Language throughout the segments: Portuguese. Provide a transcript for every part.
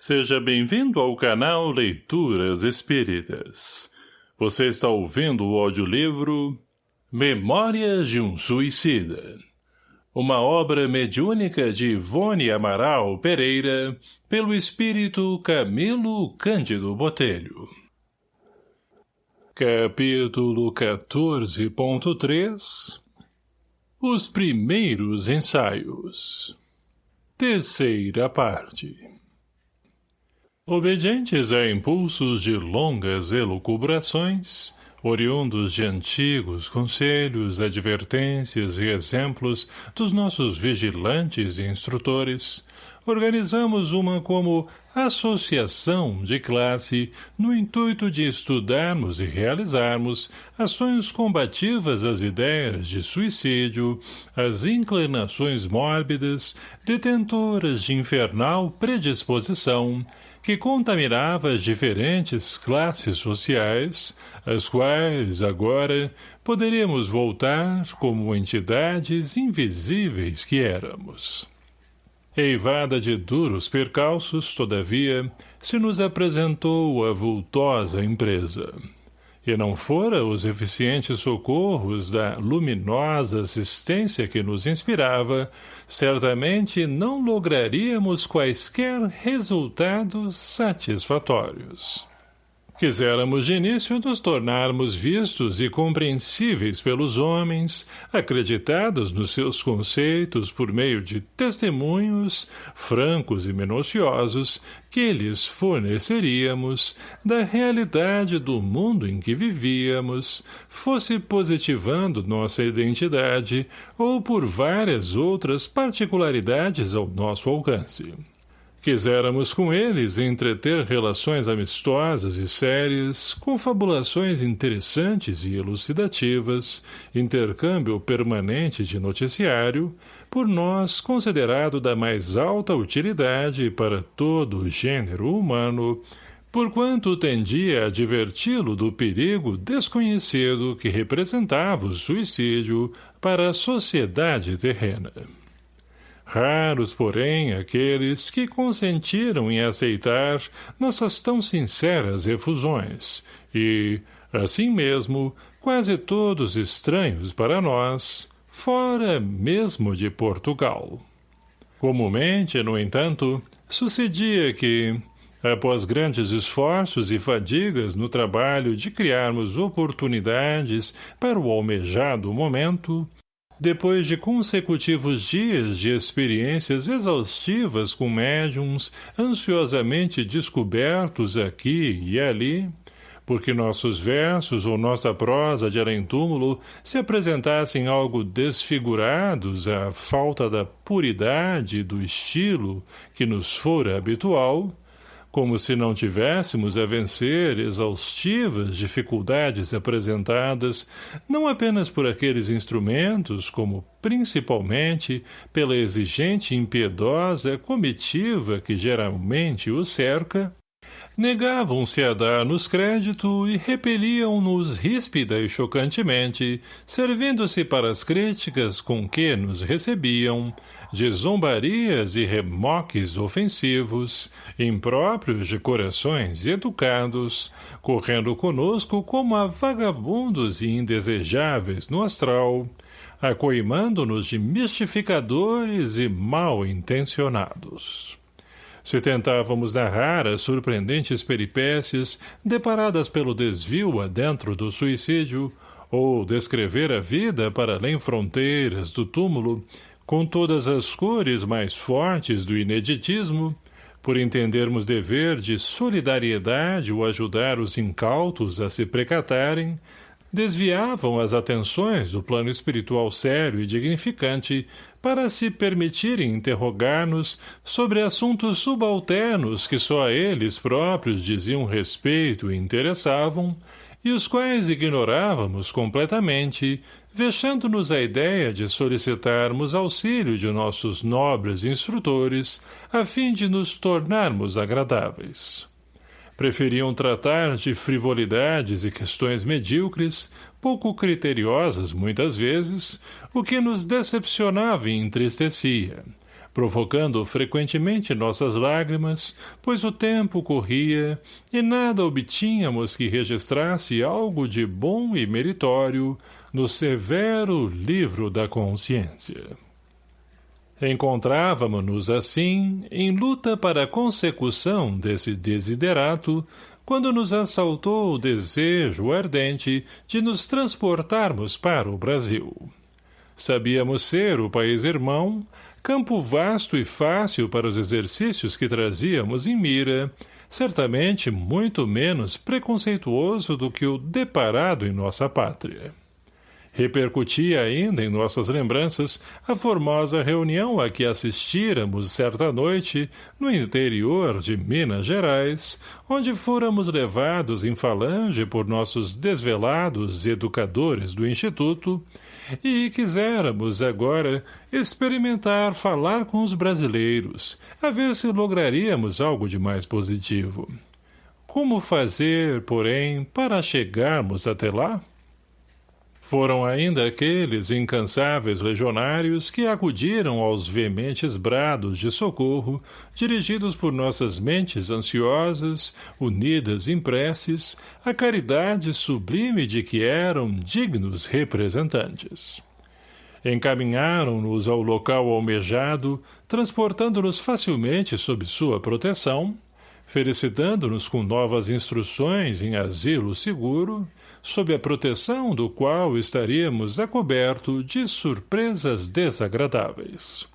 Seja bem-vindo ao canal Leituras Espíritas. Você está ouvindo o audiolivro Memórias de um Suicida. Uma obra mediúnica de Ivone Amaral Pereira, pelo espírito Camilo Cândido Botelho. Capítulo 14.3 Os primeiros ensaios Terceira parte Obedientes a impulsos de longas elucubrações, oriundos de antigos conselhos, advertências e exemplos dos nossos vigilantes e instrutores, organizamos uma como associação de classe no intuito de estudarmos e realizarmos ações combativas às ideias de suicídio, às inclinações mórbidas, detentoras de infernal predisposição, que contaminava as diferentes classes sociais, às quais, agora, poderíamos voltar como entidades invisíveis que éramos. Eivada de duros percalços, todavia, se nos apresentou a vultosa empresa e não fora os eficientes socorros da luminosa assistência que nos inspirava, certamente não lograríamos quaisquer resultados satisfatórios. Quiséramos de início nos tornarmos vistos e compreensíveis pelos homens, acreditados nos seus conceitos por meio de testemunhos, francos e minuciosos, que lhes forneceríamos da realidade do mundo em que vivíamos, fosse positivando nossa identidade ou por várias outras particularidades ao nosso alcance. Quiséramos com eles entreter relações amistosas e sérias, confabulações interessantes e elucidativas, intercâmbio permanente de noticiário, por nós considerado da mais alta utilidade para todo o gênero humano, porquanto tendia a diverti-lo do perigo desconhecido que representava o suicídio para a sociedade terrena. Raros, porém, aqueles que consentiram em aceitar nossas tão sinceras refusões, e, assim mesmo, quase todos estranhos para nós, fora mesmo de Portugal. Comumente, no entanto, sucedia que, após grandes esforços e fadigas no trabalho de criarmos oportunidades para o almejado momento, depois de consecutivos dias de experiências exaustivas com médiums ansiosamente descobertos aqui e ali, porque nossos versos ou nossa prosa de além-túmulo se apresentassem algo desfigurados à falta da puridade do estilo que nos fora habitual, como se não tivéssemos a vencer exaustivas dificuldades apresentadas, não apenas por aqueles instrumentos, como, principalmente, pela exigente e impiedosa comitiva que geralmente o cerca, negavam-se a dar-nos crédito e repeliam-nos ríspida e chocantemente, servindo-se para as críticas com que nos recebiam, de zombarias e remoques ofensivos, impróprios de corações educados, correndo conosco como a vagabundos e indesejáveis no astral, acoimando-nos de mistificadores e mal intencionados. Se tentávamos narrar as surpreendentes peripécias deparadas pelo desvio adentro do suicídio, ou descrever a vida para além fronteiras do túmulo, com todas as cores mais fortes do ineditismo, por entendermos dever de solidariedade ou ajudar os incautos a se precatarem, desviavam as atenções do plano espiritual sério e dignificante para se permitirem interrogar-nos sobre assuntos subalternos que só a eles próprios diziam respeito e interessavam, e os quais ignorávamos completamente, vexando-nos a ideia de solicitarmos auxílio de nossos nobres instrutores, a fim de nos tornarmos agradáveis. Preferiam tratar de frivolidades e questões medíocres, pouco criteriosas muitas vezes, o que nos decepcionava e entristecia, provocando frequentemente nossas lágrimas, pois o tempo corria e nada obtínhamos que registrasse algo de bom e meritório no severo livro da consciência. Encontrávamos-nos, assim, em luta para a consecução desse desiderato, quando nos assaltou o desejo ardente de nos transportarmos para o Brasil. Sabíamos ser o país irmão, campo vasto e fácil para os exercícios que trazíamos em mira, certamente muito menos preconceituoso do que o deparado em nossa pátria. Repercutia ainda em nossas lembranças a formosa reunião a que assistíramos certa noite no interior de Minas Gerais, onde fôramos levados em falange por nossos desvelados educadores do Instituto, e quiséramos agora experimentar falar com os brasileiros, a ver se lograríamos algo de mais positivo. Como fazer, porém, para chegarmos até lá? Foram ainda aqueles incansáveis legionários que acudiram aos veementes brados de socorro, dirigidos por nossas mentes ansiosas, unidas em preces, a caridade sublime de que eram dignos representantes. Encaminharam-nos ao local almejado, transportando-nos facilmente sob sua proteção, felicitando-nos com novas instruções em asilo seguro, sob a proteção do qual estaríamos a coberto de surpresas desagradáveis.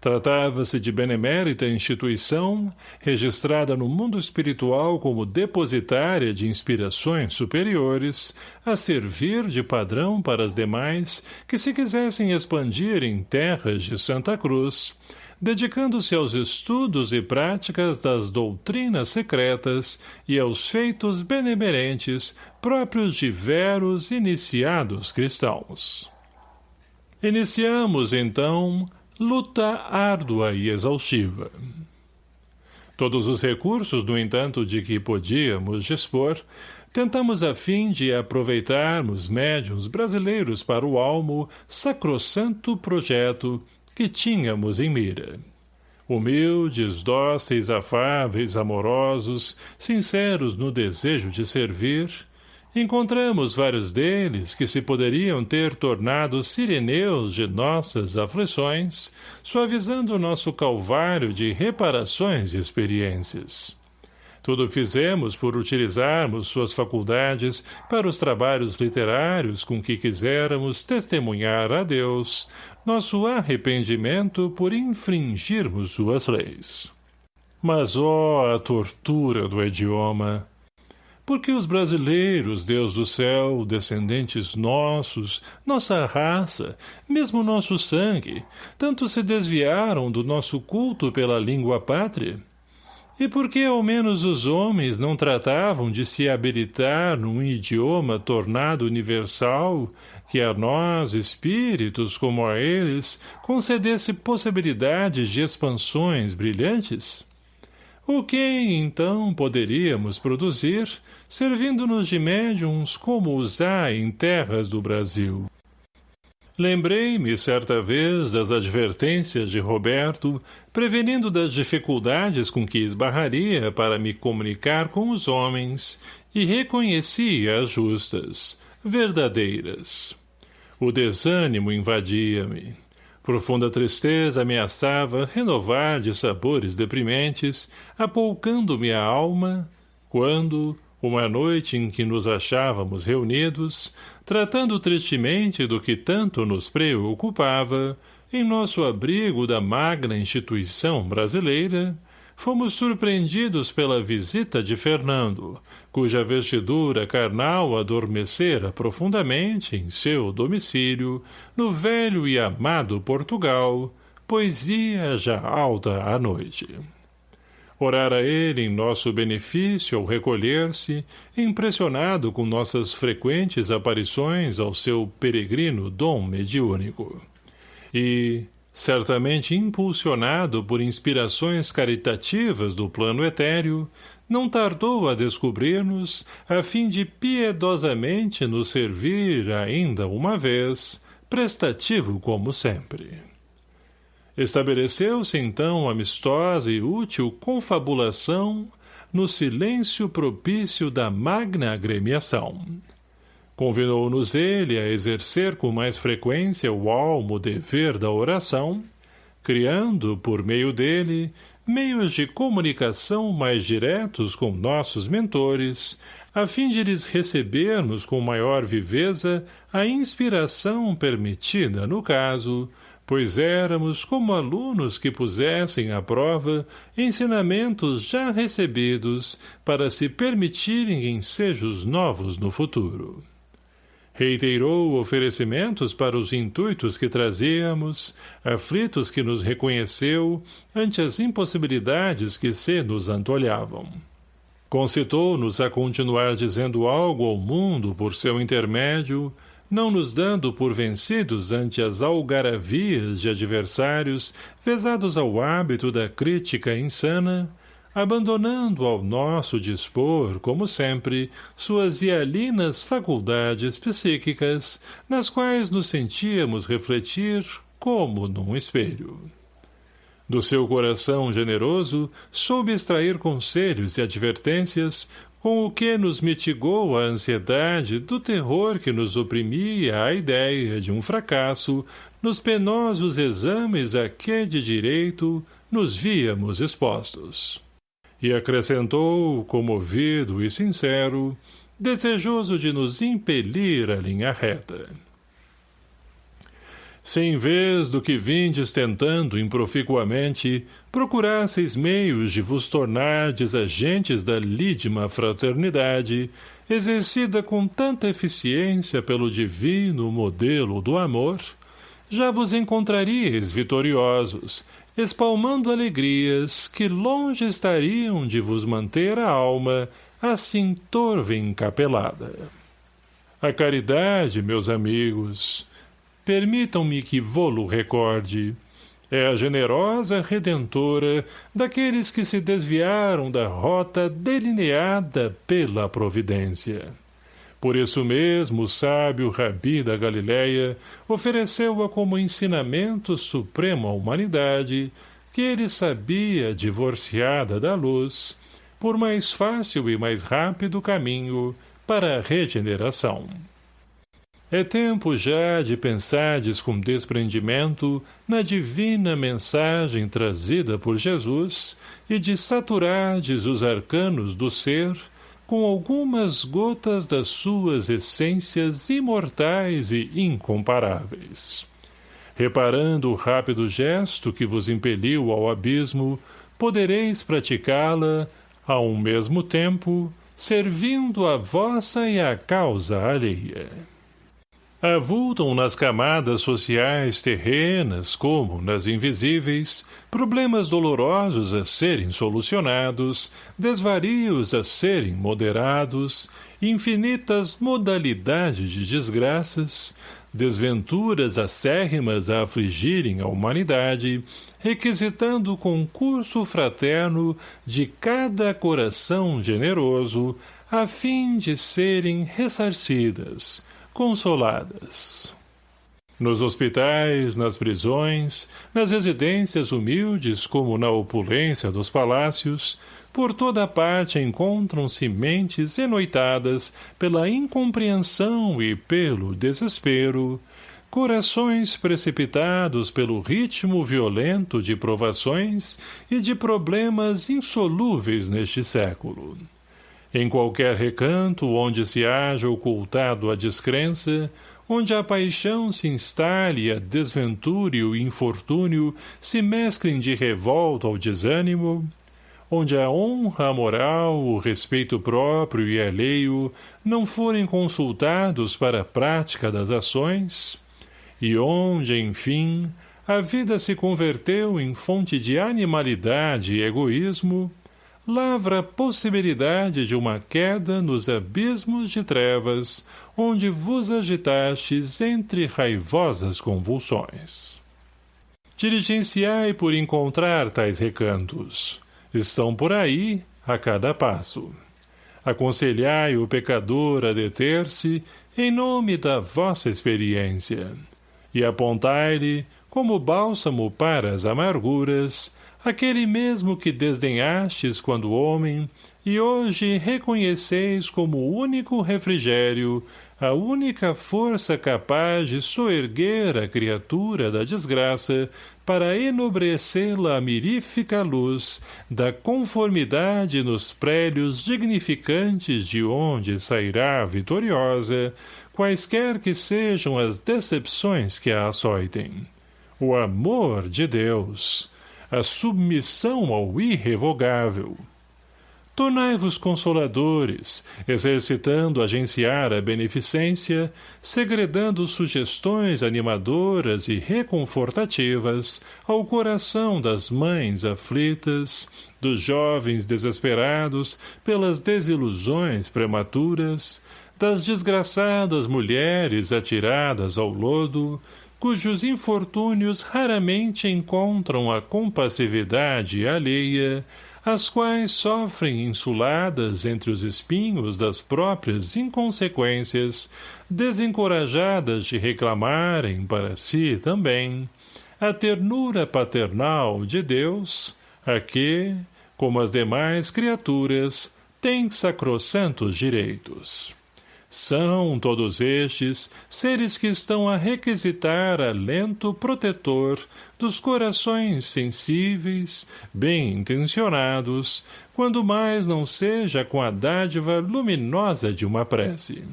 Tratava-se de benemérita instituição, registrada no mundo espiritual como depositária de inspirações superiores, a servir de padrão para as demais que se quisessem expandir em terras de Santa Cruz, dedicando-se aos estudos e práticas das doutrinas secretas e aos feitos benemerentes próprios de veros iniciados cristãos. Iniciamos, então, luta árdua e exaustiva. Todos os recursos, no entanto, de que podíamos dispor, tentamos a fim de aproveitarmos médiums brasileiros para o almo sacrossanto projeto que tínhamos em mira. Humildes, dóceis, afáveis, amorosos, sinceros no desejo de servir, encontramos vários deles que se poderiam ter tornado sireneus de nossas aflições, suavizando nosso calvário de reparações e experiências. Tudo fizemos por utilizarmos suas faculdades para os trabalhos literários com que quiséramos testemunhar a Deus nosso arrependimento por infringirmos suas leis. Mas, ó, a tortura do idioma! Porque os brasileiros, Deus do céu, descendentes nossos, nossa raça, mesmo nosso sangue, tanto se desviaram do nosso culto pela língua pátria? E por que ao menos os homens não tratavam de se habilitar num idioma tornado universal, que a nós, espíritos como a eles, concedesse possibilidades de expansões brilhantes? O que, então, poderíamos produzir, servindo-nos de médiums como os há em terras do Brasil? Lembrei-me, certa vez, das advertências de Roberto, prevenindo das dificuldades com que esbarraria para me comunicar com os homens, e reconheci as justas, verdadeiras. O desânimo invadia-me. Profunda tristeza ameaçava renovar de sabores deprimentes, apoucando-me a alma, quando, uma noite em que nos achávamos reunidos, tratando tristemente do que tanto nos preocupava, em nosso abrigo da magna instituição brasileira, fomos surpreendidos pela visita de Fernando, cuja vestidura carnal adormecera profundamente em seu domicílio, no velho e amado Portugal, poesia já alta à noite. Orara ele em nosso benefício ao recolher-se, impressionado com nossas frequentes aparições ao seu peregrino dom mediúnico. E, certamente impulsionado por inspirações caritativas do plano etéreo, não tardou a descobrir-nos, a fim de piedosamente nos servir ainda uma vez, prestativo como sempre. Estabeleceu-se então amistosa e útil confabulação no silêncio propício da magna agremiação. Convidou-nos ele a exercer com mais frequência o almo dever da oração, criando, por meio dele, meios de comunicação mais diretos com nossos mentores, a fim de lhes recebermos com maior viveza a inspiração permitida no caso, pois éramos como alunos que pusessem à prova ensinamentos já recebidos para se permitirem ensejos novos no futuro. Reiterou oferecimentos para os intuitos que trazíamos, aflitos que nos reconheceu, ante as impossibilidades que se nos antolhavam. Concitou-nos a continuar dizendo algo ao mundo por seu intermédio, não nos dando por vencidos ante as algaravias de adversários vezados ao hábito da crítica insana, abandonando ao nosso dispor, como sempre, suas hialinas faculdades psíquicas, nas quais nos sentíamos refletir como num espelho. Do seu coração generoso, soube extrair conselhos e advertências, com o que nos mitigou a ansiedade do terror que nos oprimia a ideia de um fracasso nos penosos exames a que de direito nos víamos expostos. E acrescentou, comovido e sincero, desejoso de nos impelir a linha reta. Se em vez do que vindes tentando improficuamente, procurasseis meios de vos tornardes agentes da lídima fraternidade, exercida com tanta eficiência pelo divino modelo do amor, já vos encontraríeis vitoriosos, espalmando alegrias que longe estariam de vos manter a alma assim torva encapelada. A caridade, meus amigos, permitam-me que vô-lo recorde. É a generosa redentora daqueles que se desviaram da rota delineada pela providência. Por isso mesmo o sábio Rabi da Galileia ofereceu-a como ensinamento supremo à humanidade, que ele sabia, divorciada da luz, por mais fácil e mais rápido caminho para a regeneração. É tempo já de pensardes com desprendimento na divina mensagem trazida por Jesus e de saturardes os arcanos do ser com algumas gotas das suas essências imortais e incomparáveis. Reparando o rápido gesto que vos impeliu ao abismo, podereis praticá-la, ao mesmo tempo, servindo a vossa e a causa alheia avultam nas camadas sociais terrenas como nas invisíveis problemas dolorosos a serem solucionados, desvarios a serem moderados, infinitas modalidades de desgraças, desventuras acérrimas a afligirem a humanidade, requisitando o concurso fraterno de cada coração generoso, a fim de serem ressarcidas, consoladas. Nos hospitais, nas prisões, nas residências humildes como na opulência dos palácios, por toda parte encontram-se mentes enoitadas pela incompreensão e pelo desespero, corações precipitados pelo ritmo violento de provações e de problemas insolúveis neste século. Em qualquer recanto onde se haja ocultado a descrença, onde a paixão se instale a desventura e o infortúnio se mesclem de revolta ao desânimo, onde a honra, a moral, o respeito próprio e alheio não forem consultados para a prática das ações, e onde, enfim, a vida se converteu em fonte de animalidade e egoísmo, lavra a possibilidade de uma queda nos abismos de trevas, onde vos agitastes entre raivosas convulsões. Diligenciai por encontrar tais recantos. Estão por aí, a cada passo. Aconselhai o pecador a deter-se em nome da vossa experiência, e apontai-lhe, como bálsamo para as amarguras, aquele mesmo que desdenhastes quando homem, e hoje reconheceis como único refrigério, a única força capaz de soerguer a criatura da desgraça para enobrecê-la a mirífica luz da conformidade nos prélios dignificantes de onde sairá vitoriosa, quaisquer que sejam as decepções que a açoitem. O amor de Deus, a submissão ao irrevogável, Tornai-vos consoladores, exercitando agenciar a beneficência, segredando sugestões animadoras e reconfortativas ao coração das mães aflitas, dos jovens desesperados pelas desilusões prematuras, das desgraçadas mulheres atiradas ao lodo, cujos infortúnios raramente encontram a compassividade alheia, as quais sofrem insuladas entre os espinhos das próprias inconsequências, desencorajadas de reclamarem para si também a ternura paternal de Deus, a que, como as demais criaturas, tem sacrossantos direitos. São todos estes seres que estão a requisitar alento protetor dos corações sensíveis, bem intencionados, quando mais não seja com a dádiva luminosa de uma prece.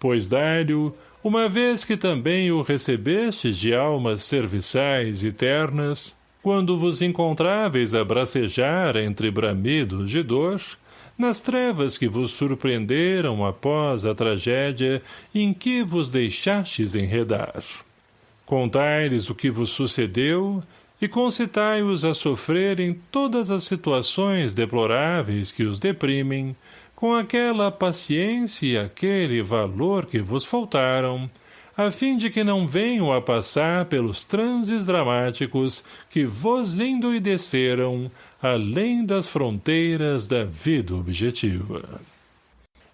Pois dai-lhe, uma vez que também o recebestes de almas serviçais e ternas, quando vos encontráveis a bracejar entre bramidos de dor, nas trevas que vos surpreenderam após a tragédia em que vos deixastes enredar. Contai-lhes o que vos sucedeu e concitai-os a sofrerem todas as situações deploráveis que os deprimem, com aquela paciência e aquele valor que vos faltaram, a fim de que não venham a passar pelos transes dramáticos que vos endoideceram além das fronteiras da vida objetiva.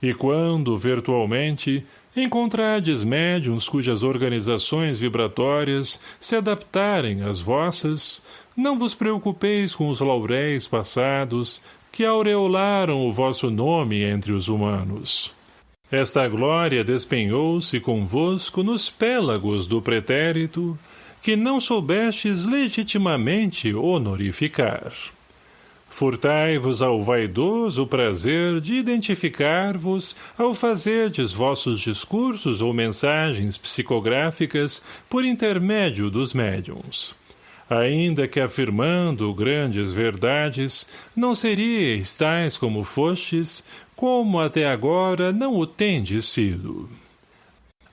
E quando, virtualmente, encontrardes médiums cujas organizações vibratórias se adaptarem às vossas, não vos preocupeis com os lauréis passados que aureolaram o vosso nome entre os humanos. Esta glória despenhou-se convosco nos pélagos do pretérito, que não soubestes legitimamente honorificar. Furtai-vos ao vaidoso prazer de identificar-vos ao fazerdes vossos discursos ou mensagens psicográficas por intermédio dos médiums. Ainda que afirmando grandes verdades, não seríeis tais como fostes, como até agora não o tendes sido.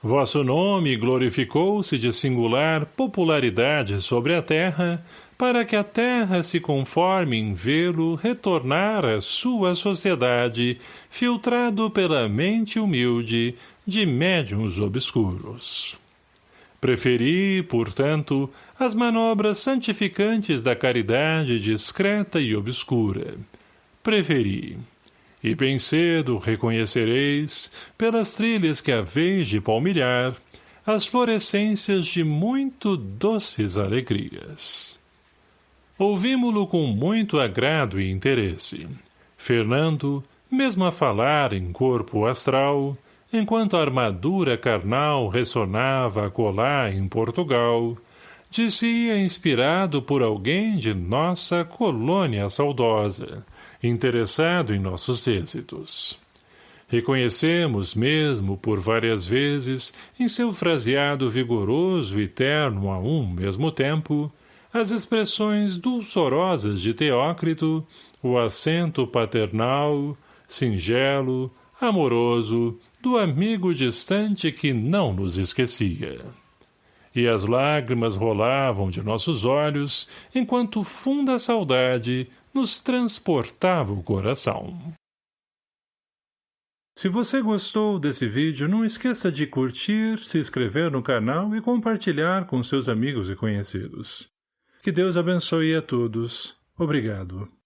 Vosso nome glorificou-se de singular popularidade sobre a terra, para que a terra se conforme em vê-lo retornar à sua sociedade, filtrado pela mente humilde de médiuns obscuros. Preferi, portanto, as manobras santificantes da caridade discreta e obscura. Preferi. E bem cedo reconhecereis, pelas trilhas que haveis de palmilhar, as florescências de muito doces alegrias. Ouvimo-lo com muito agrado e interesse. Fernando, mesmo a falar em corpo astral, enquanto a armadura carnal ressonava a colar em Portugal, dizia inspirado por alguém de nossa colônia saudosa, interessado em nossos êxitos. Reconhecemos mesmo por várias vezes, em seu fraseado vigoroso e terno a um mesmo tempo, as expressões dulçorosas de Teócrito, o acento paternal, singelo, amoroso, do amigo distante que não nos esquecia. E as lágrimas rolavam de nossos olhos, enquanto funda saudade nos transportava o coração. Se você gostou desse vídeo, não esqueça de curtir, se inscrever no canal e compartilhar com seus amigos e conhecidos. Que Deus abençoe a todos. Obrigado.